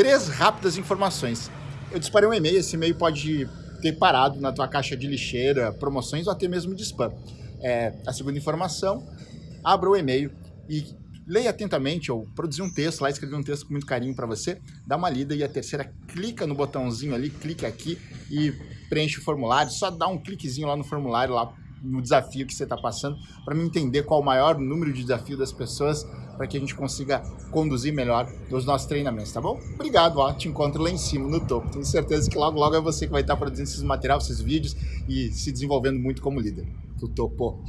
três rápidas informações. Eu disparei um e-mail, esse e-mail pode ter parado na tua caixa de lixeira, promoções ou até mesmo de spam. É, a segunda informação, abra o e-mail e leia atentamente, ou produzir um texto lá, escrever um texto com muito carinho para você, dá uma lida e a terceira, clica no botãozinho ali, clica aqui e preenche o formulário, só dá um cliquezinho lá no formulário, lá no desafio que você está passando, para me entender qual o maior número de desafio das pessoas, para que a gente consiga conduzir melhor os nossos treinamentos, tá bom? Obrigado, ó, te encontro lá em cima, no topo. Tenho certeza que logo, logo é você que vai estar produzindo esses materiais, esses vídeos e se desenvolvendo muito como líder. Do topo.